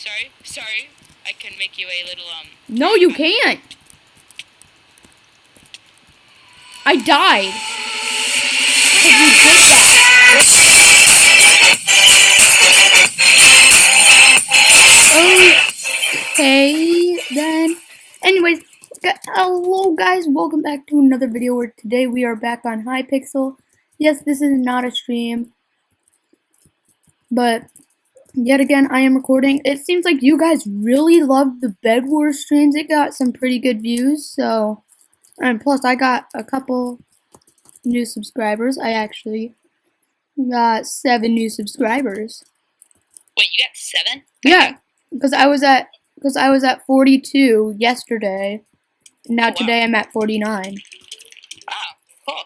Sorry, sorry. I can make you a little um. No, you can't. I died. 'Cause you did that. Okay, then. Anyways, hello guys, welcome back to another video where today we are back on Hypixel. Yes, this is not a stream, but yet again, I am recording. It seems like you guys really love the Bed Wars streams. It got some pretty good views, so. And plus, I got a couple new subscribers. I actually got seven new subscribers. Wait, you got seven? Yeah, because I was at because I was at 42 yesterday. Now Oh, wow. today I'm at 49. Wow, cool.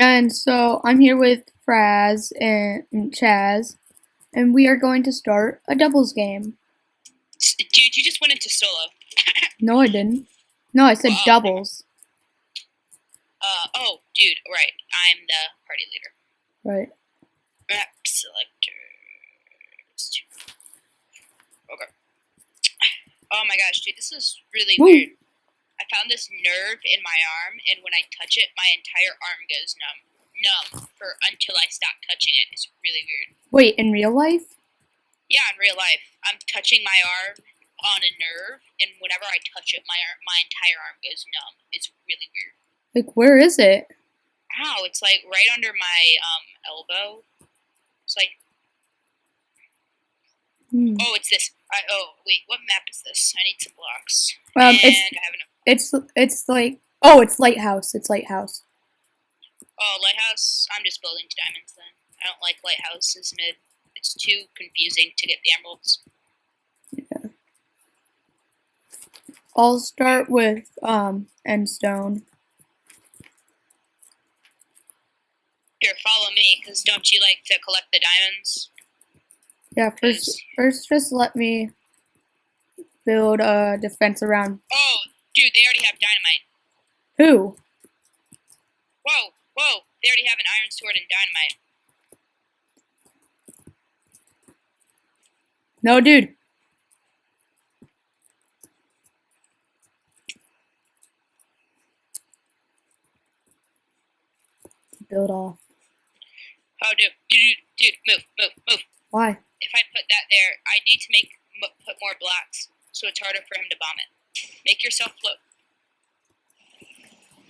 And so I'm here with Fraz and and Chaz, and we are going to start a doubles game. Dude, you just went into solo. No, I didn't. No, I said Wow. doubles. Uh oh, dude. Right, I'm the party leader. Right. Map selectors. Okay. Oh my gosh, dude, this is really Woo. weird. I found this nerve in my arm, and when I touch it, my entire arm goes numb. Numb for until I stop touching it. It's really weird. Wait, in real life? Yeah, in real life, I'm touching my arm on a nerve, and whenever I touch it, my arm, my entire arm goes numb. It's really weird. Like, where is it? Ow! It's like right under my um elbow. It's like Hmm. oh, it's this. I oh wait, what map is this? I need some blocks. Um, and it's I have an it's it's like oh, it's lighthouse. It's lighthouse. Oh lighthouse. I'm just building to diamonds then. I don't like lighthouses mid. It's too confusing to get the emeralds. Yeah. I'll start with um endstone. Here, follow me, cause don't you like to collect the diamonds? Yeah, first first just let me build a defense around Oh, dude, they already have dynamite. who? Whoa, they already have an iron sword and dynamite. No, dude. Build off. Oh, dude, dude, dude, move, move, move. Why? If I put that there, I need to make put more blocks, so it's harder for him to bomb it. Make yourself float.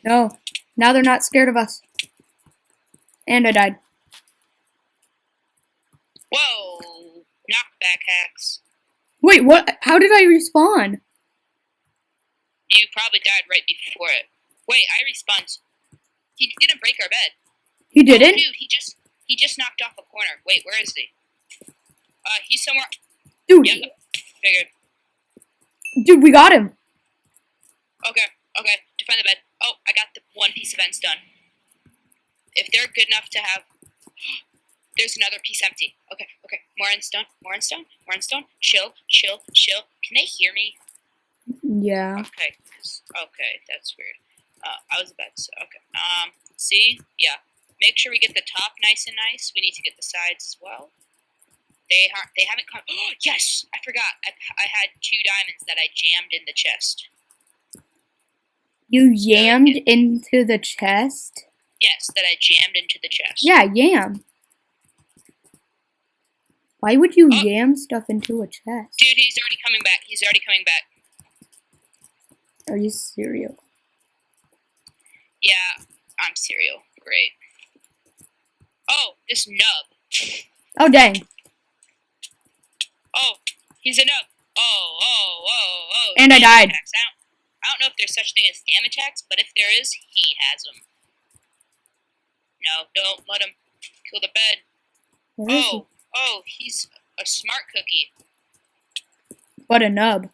No. Now they're not scared of us. And I died. Whoa, knockback hacks. Wait, what? How did I respawn? You probably died right before it. Wait, I respawned. He didn't break our bed. He didn't? Dude, he just he just knocked off a corner. Wait, where is he? Uh, he's somewhere. Dude, Yep, figured. dude, we got him. Okay, okay. Defend the bed. Oh, I got the one piece of fence done. If they're good enough to have, there's another piece empty. Okay, okay. More in stone. More in stone. More in stone. Chill, chill, chill. Can they hear me? Yeah. Okay. Okay, that's weird. Uh, I was about to say. Okay. Um. See. Yeah. Make sure we get the top nice and nice. We need to get the sides as well. They ha- they haven't come. Oh yes, I forgot. I, I had two diamonds that I jammed in the chest. You yammed into the chest? Yes, that I jammed into the chest. Yeah, yam. Why would you Oh. yam stuff into a chest? Dude, he's already coming back. He's already coming back. Are you serious? Yeah, I'm cereal. Great. Oh, this nub. Oh, dang. Oh, he's a nub. Oh, oh, oh, oh. And I died. I, don't, I don't know if there's such thing as damage attacks, but if there is, he has them. No, don't let him kill the bed. Oh, oh, he's a smart cookie. What a nub.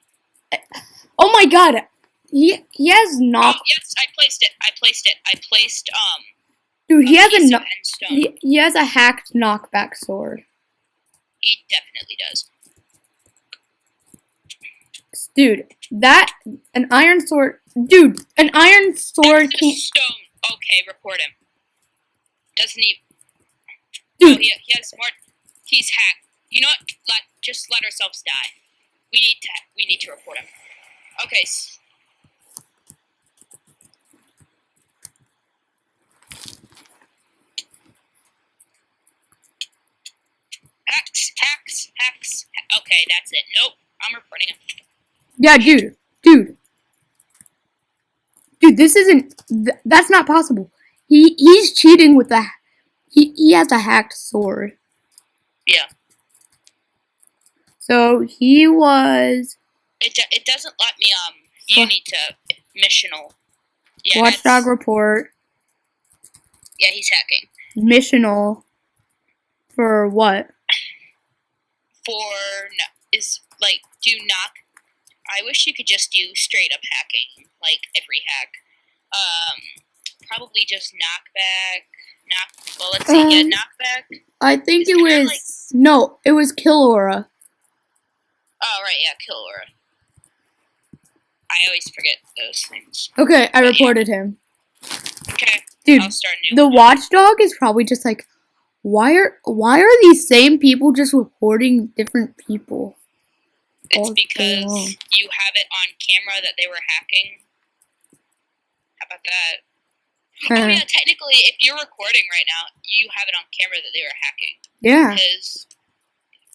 Oh my god. He, he has Oh, knock. yes, I placed it. I placed it. I placed, um, Dude, he has a no- he, he has a hacked knockback sword. he definitely does. Dude, that an iron sword. Dude, an iron sword to stone. Okay, report him. Doesn't he? Oh, he, he has more. He's hacked. You know what? Let just let ourselves die. We need to we need to report him. Okay. Hacks, hacks, hacks. Okay, that's it. Nope, I'm reporting him. Yeah, dude, dude, dude. This isn't. Th- that's not possible. He he's cheating with the. He he has a hacked sword. Yeah. So he was It, do- it doesn't let me um. You What? need to missional. Yeah, watchdog report Yeah, he's hacking missional for what? for no is like do not. I wish you could just do straight up hacking, like every hack. Um, probably just knockback. Knock. Well, let's see. yeah, Um, knockback. I think it was like- no, it was Killaura. Oh right, yeah, kill aura. I always forget those things. Okay, I yeah. reported him. Okay, Dude, I'll start a new. the watchdog is probably just like why are why are these same people just reporting different people? It's because you have it on camera that they were hacking. How about that? Oh uh-huh. yeah, technically, if you're recording right now, you have it on camera that they were hacking. yeah. Because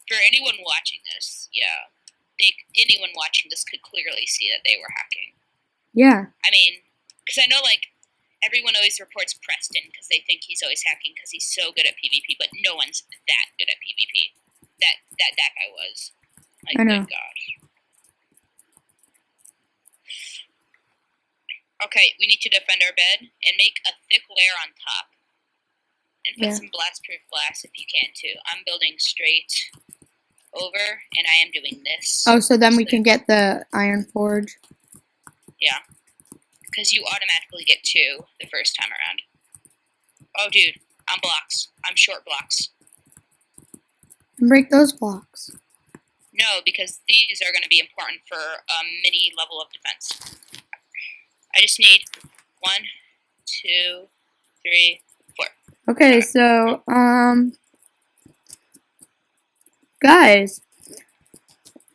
for anyone watching this, yeah, they anyone watching this could clearly see that they were hacking. Yeah. I mean, because I know like everyone always reports Preston because they think he's always hacking because he's so good at PvP, but no one's that good at PvP. That that that guy was. Like, I know. good gosh. Okay, we need to defend our bed and make a thick layer on top. And put Yeah. some blast proof glass if you can too. I'm building straight over and I am doing this. Oh, so then we can get the iron forge. Yeah. Because you automatically get two the first time around. Oh, dude, I'm blocks. I'm short blocks. And break those blocks. No, because these are going to be important for a mini level of defense. I just need one, two, three, four. Okay, so um guys,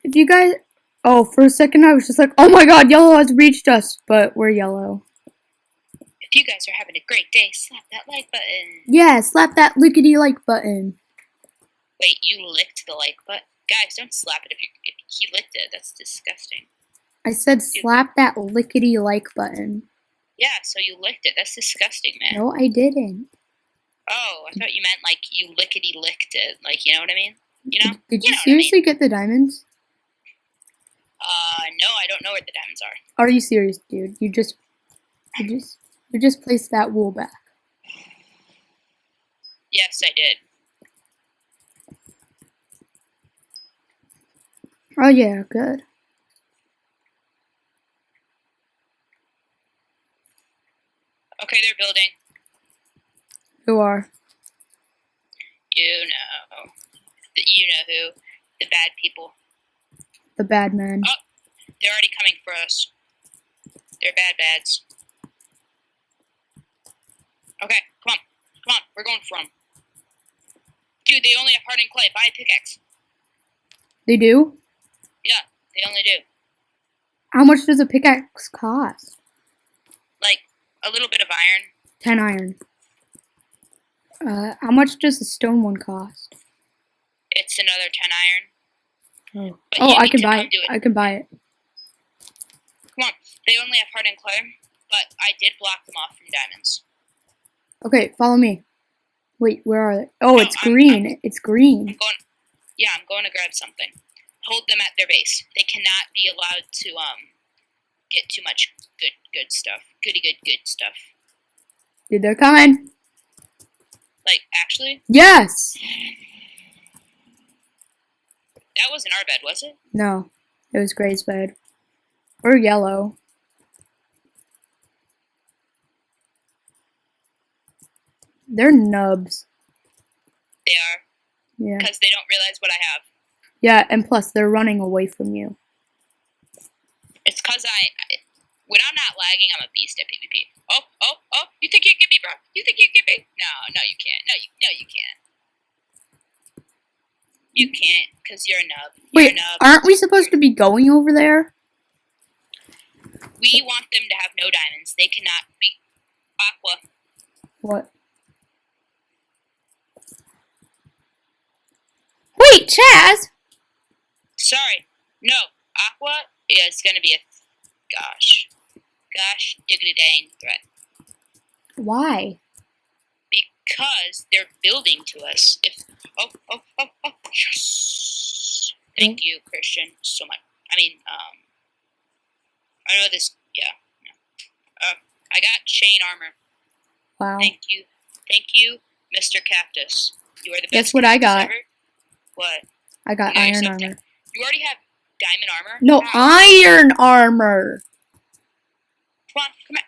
if you guys Oh, for a second I was just like, "Oh my god, yellow has reached us." But we're yellow. If you guys are having a great day, slap that like button. Yeah, slap that lickety like button. Wait, you licked the like button? Guys, don't slap it if you if he licked it. That's disgusting. I said slap that lickety like button. Yeah, so you licked it. That's disgusting, man. No, I didn't. Oh, I thought you meant like you lickety licked it. Like, you know what I mean? You know? Did You you know what I mean. seriously get the diamonds? Uh, no, I don't know where the diamonds are. Are you serious, dude? You just you just you just placed that wool back. Yes, I did. Oh yeah, good. Okay, they're building. Who are? You know. The, you know who. The bad people. The bad men. Oh, they're already coming for us. They're bad bads. Okay, come on. Come on, we're going for them. Dude, they only have hardened clay. Buy a pickaxe. They do? Yeah, they only do. How much does a pickaxe cost? Like, a little bit of iron. 10 iron. Uh, how much does the stone one cost? It's another 10 iron. Oh, But oh I need can buy it. it. I can buy it. Come on. They only have hardened clay, but I did block them off from diamonds. Okay, follow me. Wait, where are they? Oh, No, it's I'm- green. It's I'm green. going. Yeah, I'm going to grab something. Hold them at their base. They cannot be allowed to um get too much good good stuff. Goody good good stuff. Dude, they're coming. Like actually, Yes. that wasn't our bed, was it? No, it was Gray's bed. Or yellow. They're nubs. They are Yeah. because they don't realize what I have. Yeah, and plus they're running away from you. It's because I, I when I'm not lagging, I'm a beast at PvP. Oh oh oh! You think you can get me, bro? You think you can get me? No no you can't. No you no you can't. You can't, because you're a nub. You're Wait, a nub. Aren't we supposed to be going over there? We want them to have no diamonds. They cannot be aqua. What? Wait, Chaz! Sorry. No. Aqua is going to be a gosh. Gosh diggity dang threat. Why? Because they're building to us. If oh oh oh oh yes. Thank you, Christian, so much. I mean, um I know this yeah. yeah. Uh I got chain armor. Wow. Thank you. Thank you, Mr. Cactus. You are the best. Guess what I got? ever. What? I got Yeah, iron armor. down. You already have diamond armor? No, iron armor! Come on, come at!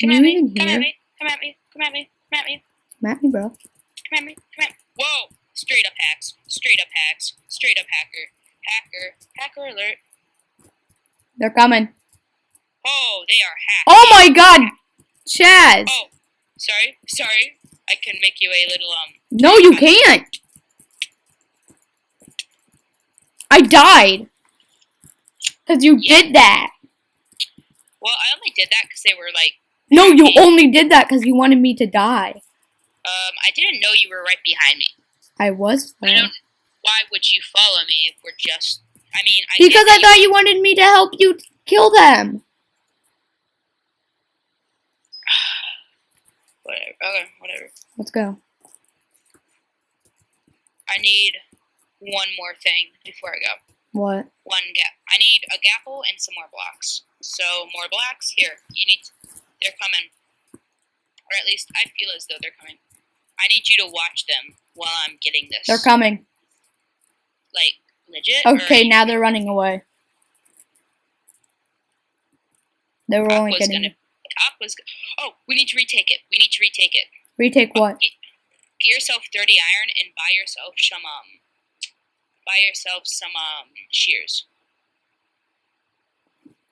Can Come at me, come at me, come at me, come at me, come at me, Come at me, bro. come at me, come at me. Whoa! Straight up hacks, straight up hacks, straight up hacker, hacker, hacker alert. They're coming. Oh, they are hacked. Oh my god! Chaz! Oh, sorry, sorry. I can make you a little, um, No, you can't! I died! Because you Yeah. did that! well, I only did that because they were like, No, you only did that because you wanted me to die. um, I didn't know you were right behind me. I was. I don't, why would you follow me if we're just, I mean, I Because I thought you wanted me to help you kill them. Whatever, okay, whatever. Let's go. I need one more thing before I go. What? One gap. I need a gapple and some more blocks. So more blocks here. You need. They're coming, or at least I feel as though they're coming. I need you to watch them while I'm getting this. They're coming. Like legit. Okay, now they're running away. They were only getting. gonna. Go- Oh, we need to retake it. We need to retake it. Retake what? Get, get yourself 30 iron and buy yourself some um. Buy yourself some um shears.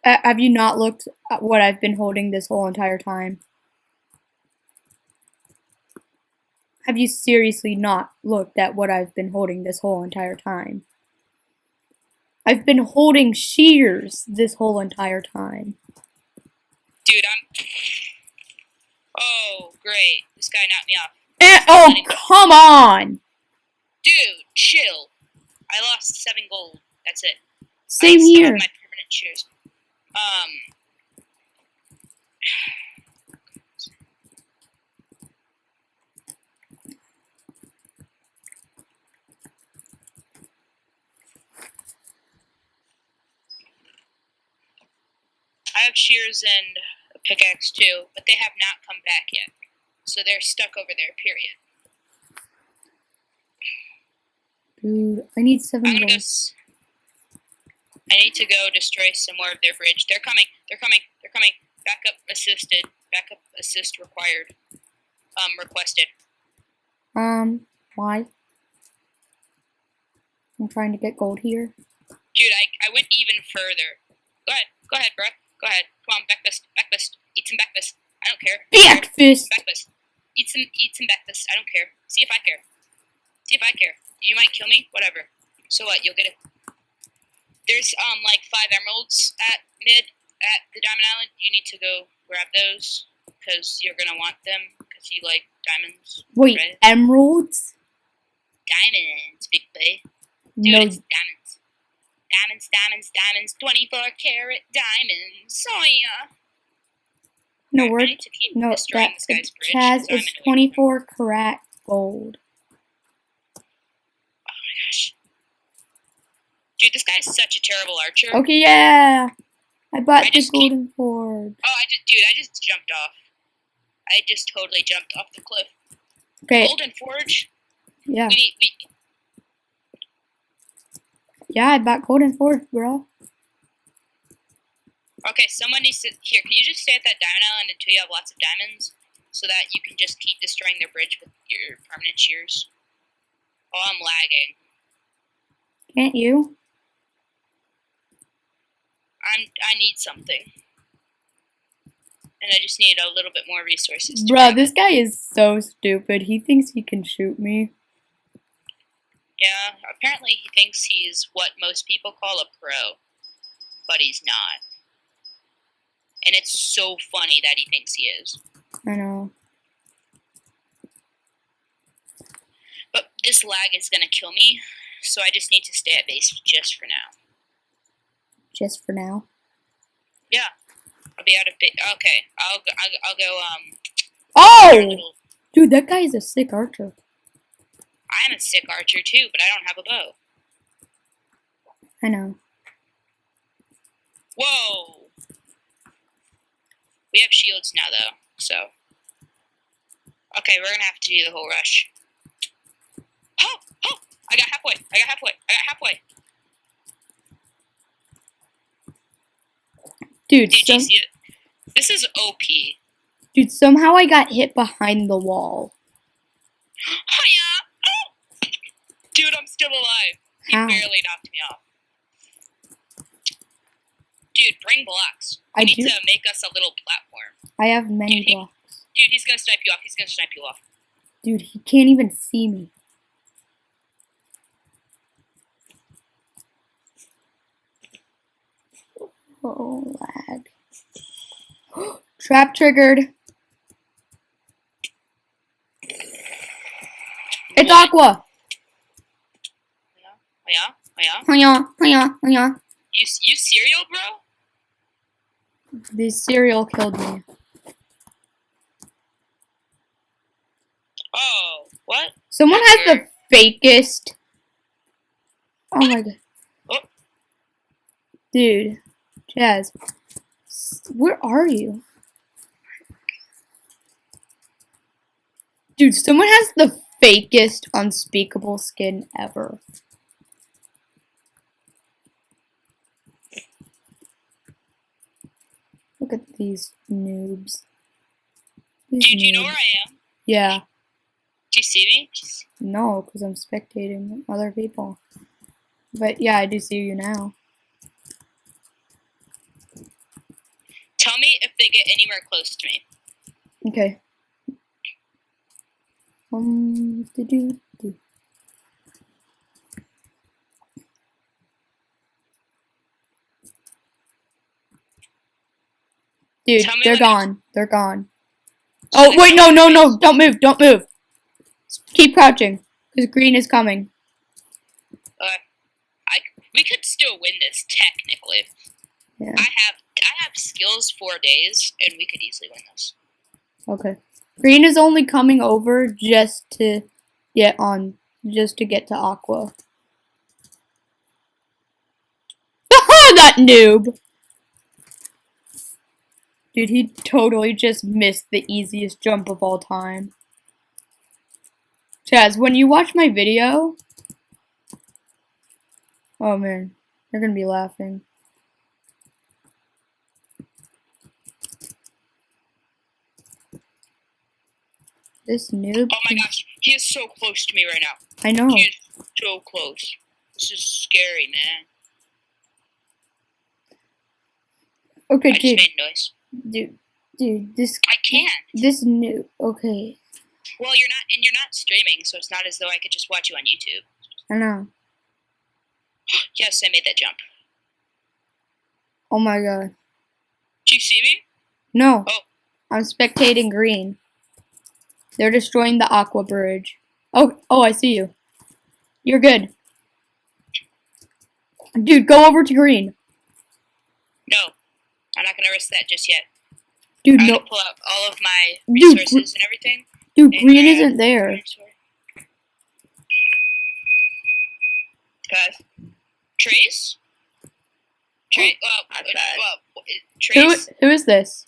Uh, have you not looked at what I've been holding this whole entire time? Have you seriously not looked at what I've been holding this whole entire time? I've been holding shears this whole entire time. Dude, I'm. Oh, great! This guy knocked me off. Eh, oh, come on! Dude, chill. I lost seven gold. That's it. Same I here. my permanent shears. Um. I have shears and a pickaxe too, but they have not come back yet. So they're stuck over there, period. Dude, I need 7 I'm gonna go. gold. s- I need to go destroy some more of their bridge. They're coming. They're coming. They're coming. Backup assisted. Backup assist required. Um, requested. Um, why? I'm trying to get gold here. Dude, I, I went even further. Go ahead. Go ahead, bro. Go ahead. Come on, breakfast. Breakfast. Eat some breakfast. I don't care. Breakfast! Breakfast. Eat some. Eat some breakfast. I don't care. See if I care. See if I care. You might kill me. Whatever. So what? You'll get it. There's um like five emeralds at mid at the Diamond Island. You need to go grab those because you're gonna want them because you like diamonds. Wait, Right. emeralds? Diamonds, big boy. Dude, No, diamonds. Diamonds, diamonds, diamonds. Twenty-four karat diamonds. Oh yeah. no, we're, need to keep no, that, this guy's bridge. Chaz, 'cause I'm it's annoyed. 24 karat gold. Gosh. Dude, this guy is such a terrible archer. Okay, yeah! I bought I the keep- golden forge. Oh, I just, dude, I just jumped off. I just totally jumped off the cliff. Okay, Golden Forge. yeah. We need, we, Yeah, I bought golden forge, bro. okay, someone needs to, here, can you just stay at that diamond island until you have lots of diamonds? So that you can just keep destroying their bridge with your permanent shears. Oh, I'm lagging. Can't you? I'm, I need something. and I just need a little bit more resources. Bruh, this guy is so stupid. He thinks he can shoot me. Yeah, apparently he thinks he's what most people call a pro, but he's not. And it's so funny that he thinks he is. I know. But this lag is gonna kill me, so I just need to stay at base just for now. Just for now. Yeah, I'll be out of base. Okay, I'll go, I'll, I'll go. Um, Oh! Dude, that guy is a sick archer. I'm a sick archer too, but I don't have a bow. I know. Whoa! We have shields now, though, so. Okay, we're gonna have to do the whole rush. Oh! Oh! I got halfway! I got halfway! I got halfway! Dude, Did some, you see it? This is OP. dude, somehow I got hit behind the wall. Hiya! Oh! Dude, I'm still alive. He How? barely knocked me off. Dude, bring blocks. We I need do. to make us a little platform. I have many Dude, he- blocks. Dude, he's gonna snipe you off. He's gonna snipe you off. Dude, he can't even see me. Oh, lag. Trap triggered. It's Aqua. Oh yeah? Oh yeah? Hiya, hiya, hiya. You, you cereal, bro? The cereal killed me. Oh, what? Someone has the fakest. Oh my oh. god. Oh. Dude, Chaz, where are you? Dude, someone has the fakest unspeakable skin ever. Look at these noobs. These Dude, do you know where I am? Yeah. Do you see me? No, because I'm spectating other people. But yeah, I do see you now. Tell me if they get anywhere close to me. Okay. Um, do. Dude, they're gone. They're gone. Oh wait, no, no, no! Don't move! Don't move! Keep crouching, because green is coming. I, we could still win this technically. Yeah. I have I have skills for days, and we could easily win this. Okay. Green is only coming over just to get on, just to get to Aqua. that noob! Dude, he totally just missed the easiest jump of all time. Chaz, when you watch my video... Oh man, you're gonna be laughing. This noob... Oh my gosh, he is so close to me right now. I know. He is so close. This is scary, man. Okay, I just dude, made noise. dude, dude, this I can't. this new. Okay, Well, you're not, and you're not streaming, so it's not as though I could just watch you on YouTube. I know. Yes, I made that jump. Oh my god, Do you see me? no! Oh. I'm spectating green. They're destroying the aqua bridge. Oh, oh, I see you. You're good, dude. Go over to green, No, I'm not gonna risk that just yet. dude. I'm No, gonna pull out all of my Dude, resources and everything. dude, and green grab- isn't there. Guys, Trace. Trace. Well, Not uh, bad. well, Who? Who is this?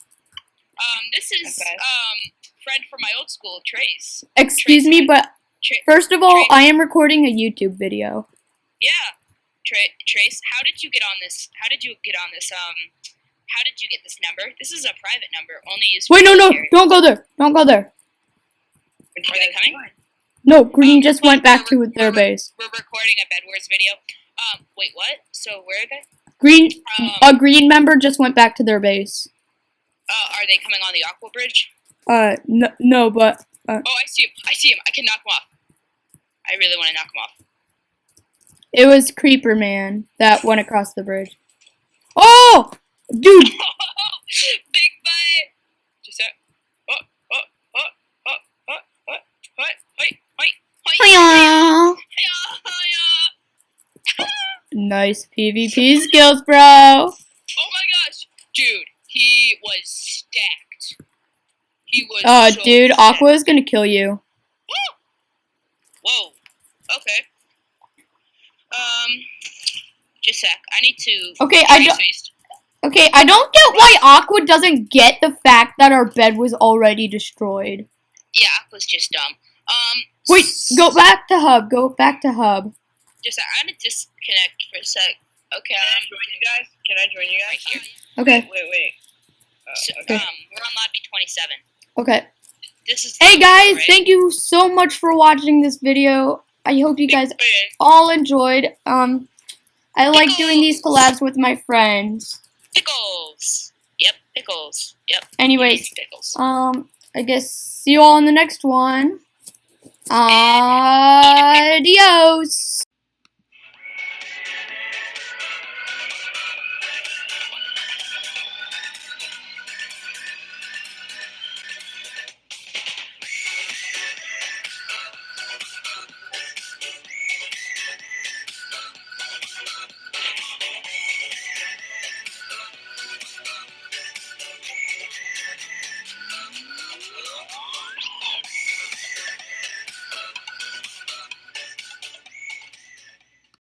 Um, this is Okay. um friend from my old school, Trace. Excuse me, but Tra- first of all, Trace. I am recording a YouTube video. yeah, Tra- Trace. How did you get on this? How did you get on this? Um, how did you get this number? This is a private number, only used. Wait, no, no, military. don't go there. Don't go there. Are they coming? No, green Um, just went back to their we're- base. We're recording a Bed Wars video. Um, wait, what? So where are they? Green, Um, a green member just went back to their base. Uh, are they coming on the aqua bridge? Uh, no, no, but Oh, I see him. I see him. I can knock him off. I really want to knock him off. it was Creeper Man that went across the bridge. Oh, dude, Big butt. Just that. Oh, oh, oh, oh, oh, oh, oh, wait, wait, wait. Nice PvP skills, bro. Oh my gosh, dude, he was stacked. He was. Oh, so dude, stacked. Aqua is gonna kill you. Whoa. Okay. Um, just a sec. I need to. Okay, I don't. Okay, I don't get why Aqua doesn't get the fact that our bed was already destroyed. Yeah, Aqua's just dumb. Um. Wait, go back to hub. Go back to hub. Just sec. I'm gonna disconnect for a sec. Okay. Can I I'm join you guys? Can I join you right guys? here. Okay, Wait, wait. Uh, So, okay. um, we're on lobby 27. Okay. This is. Hey guys, right? thank you so much for watching this video. I hope you guys all enjoyed. Um, I like doing these collabs with my friends. Pickles. Yep, pickles. Yep. Anyways, pickles. um, I guess see you all in the next one. Adios.